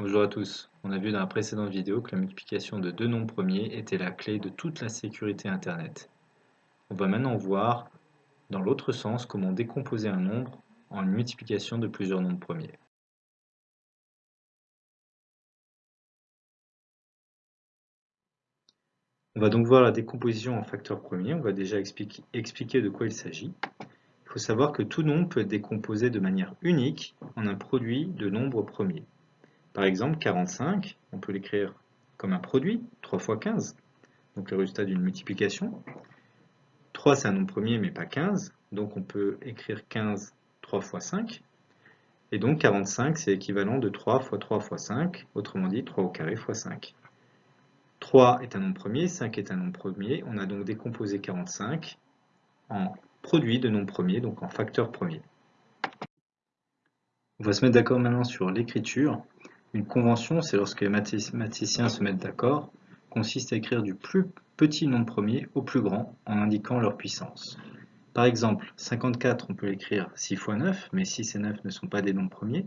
Bonjour à tous, on a vu dans la précédente vidéo que la multiplication de deux nombres premiers était la clé de toute la sécurité Internet. On va maintenant voir dans l'autre sens comment décomposer un nombre en une multiplication de plusieurs nombres premiers. On va donc voir la décomposition en facteurs premiers, on va déjà expliquer, de quoi il s'agit. Il faut savoir que tout nombre peut être décomposé de manière unique en un produit de nombres premiers. Par exemple, 45, on peut l'écrire comme un produit, 3 fois 15, donc le résultat d'une multiplication. 3, c'est un nombre premier, mais pas 15, donc on peut écrire 15 3 fois 5. Et donc 45, c'est l'équivalent de 3 fois 3 fois 5, autrement dit 3 au carré fois 5. 3 est un nombre premier, 5 est un nombre premier, on a donc décomposé 45 en produit de nombres premiers, donc en facteur premier. On va se mettre d'accord maintenant sur l'écriture. Une convention, c'est lorsque les mathématiciens se mettent d'accord, consiste à écrire du plus petit nombre premier au plus grand en indiquant leur puissance. Par exemple, 54, on peut l'écrire 6 fois 9, mais 6 et 9 ne sont pas des nombres premiers.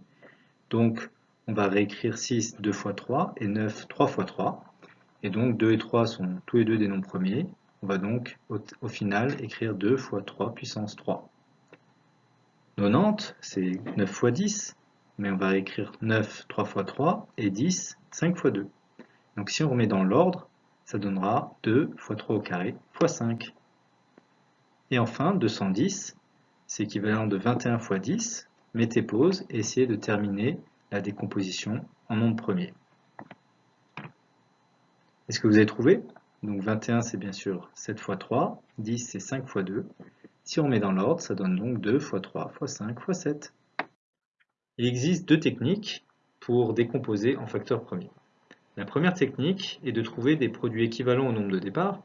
Donc, on va réécrire 6 2 fois 3 et 9 3 fois 3. Et donc, 2 et 3 sont tous les deux des nombres premiers. On va donc, au, au final, écrire 2 fois 3 puissance 3. 90, c'est 9 fois 10 mais on va écrire 9 3 fois 3 et 10 5 fois 2. Donc si on remet dans l'ordre, ça donnera 2 fois 3 au carré fois 5. Et enfin, 210, c'est équivalent de 21 fois 10. Mettez pause et essayez de terminer la décomposition en nombre premier. Est-ce que vous avez trouvé? Donc 21, c'est bien sûr 7 fois 3, 10, c'est 5 fois 2. Si on met dans l'ordre, ça donne donc 2 fois 3 fois 5 fois 7. Il existe deux techniques pour décomposer en facteurs premiers. La première technique est de trouver des produits équivalents au nombre de départ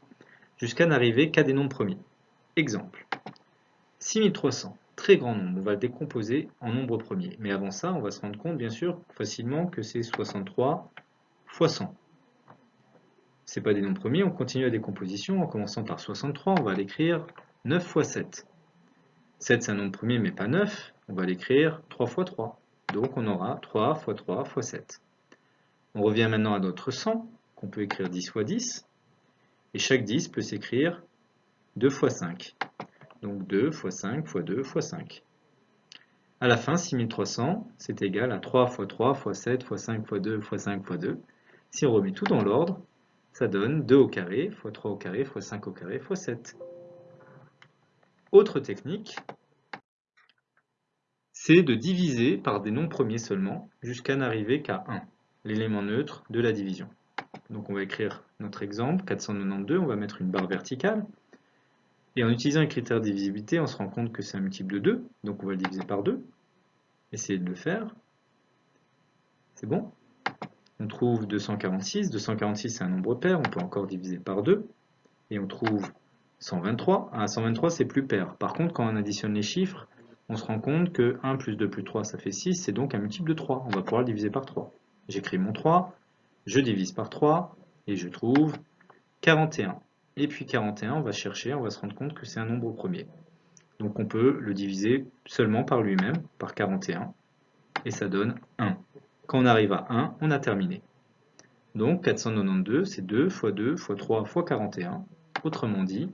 jusqu'à n'arriver qu'à des nombres premiers. Exemple, 6300, très grand nombre, on va le décomposer en nombre premier. Mais avant ça, on va se rendre compte bien sûr facilement que c'est 63 fois 100. Ce pas des nombres premiers, on continue la décomposition en commençant par 63, on va l'écrire 9 fois 7. 7 c'est un nombre premier mais pas 9, on va l'écrire 3 fois 3. Donc on aura 3 fois 3 fois 7. On revient maintenant à notre 100, qu'on peut écrire 10 fois 10. Et chaque 10 peut s'écrire 2 fois 5. Donc 2 fois 5 fois 2 fois 5. À la fin, 6300, c'est égal à 3 fois 3 fois 7 fois 5 fois 2 fois 5 fois 2. Si on remet tout dans l'ordre, ça donne 2 au carré fois 3 au carré fois 5 au carré fois 7. Autre technique, c'est de diviser par des nombres premiers seulement jusqu'à n'arriver qu'à 1, l'élément neutre de la division. Donc on va écrire notre exemple, 492, on va mettre une barre verticale. Et en utilisant les critères de divisibilité, on se rend compte que c'est un multiple de 2, donc on va le diviser par 2. Essayez de le faire. C'est bon? On trouve 246, 246 c'est un nombre pair, on peut encore diviser par 2. Et on trouve 123, ah, 123 c'est plus pair. Par contre, quand on additionne les chiffres, on se rend compte que 1 plus 2 plus 3, ça fait 6, c'est donc un multiple de 3. On va pouvoir le diviser par 3. J'écris mon 3, je divise par 3, et je trouve 41. Et puis 41, on va chercher, on va se rendre compte que c'est un nombre premier. Donc on peut le diviser seulement par lui-même, par 41, et ça donne 1. Quand on arrive à 1, on a terminé. Donc 492, c'est 2 fois 2 fois 3 fois 41. Autrement dit,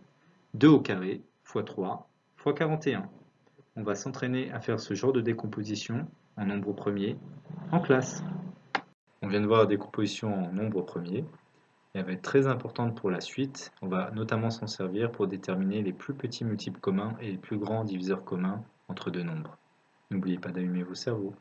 2 au carré fois 3 fois 41 on va s'entraîner à faire ce genre de décomposition en nombre premier en classe. On vient de voir la décomposition en nombre premier. Elle va être très importante pour la suite. On va notamment s'en servir pour déterminer les plus petits multiples communs et les plus grands diviseurs communs entre deux nombres. N'oubliez pas d'allumer vos cerveaux.